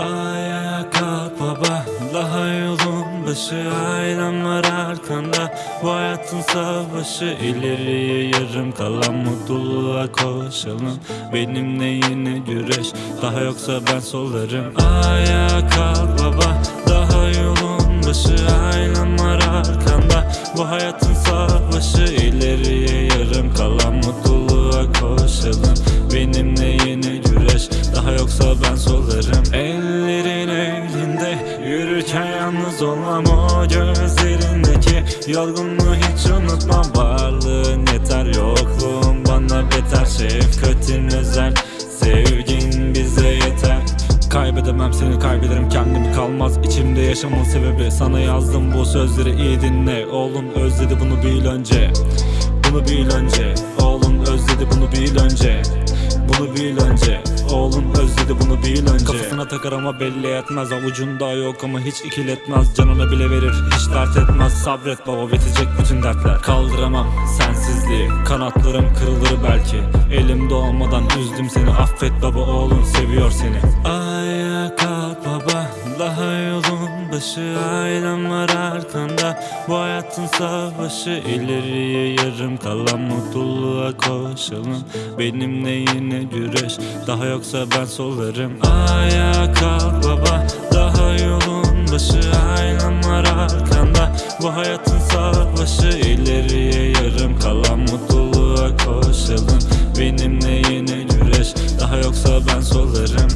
Ayağa kalk baba Daha yolun başı. Ailem var arkanda Bu hayatın savaşı. İleriye yarım kalan mutluluğa koşalım. Benimle yine güreş Daha yoksa ben solarım Ayağa kalk baba Daha yolun başı. Ailem var arkanda Bu hayatın ben solarım Ellerin elinde. Yürürken yalnız olmam o gözlerindeki. Yorgunluğu hiç unutmam Varlığın yeter yokluğun bana beter. Şefkatin özel Sevgin bize yeter. Kaybedemem seni kaybederim kendimi kalmaz içimde yaşamın sebebi. Sana yazdım bu sözleri iyi dinle. Oğlum özledi bunu bil önce Bunu bil önce. Oğlum bunu bil önce. Kafasına takar ama belli etmez. Avucunda yok ama hiç ikiletmez. Canına bile verir hiç dert etmez. Sabret baba bitecek bütün dertler. Kaldıramam sensizliği. Kanatlarım kırılır belki. Elimde olmadan üzdüm seni. Affet baba oğlum seviyor seni. Daha yolun başı Ailem var arkanda. Bu hayatın savaşı ileriye yarım kalan mutluluğa koşalım. Benimle yine güreş Daha yoksa ben solarım. Ayağa kalk baba Daha yolun başı Ailem var arkanda. Bu hayatın savaşı ileriye yarım kalan mutluluğa koşalım. Benimle yine güreş Daha yoksa ben solarım.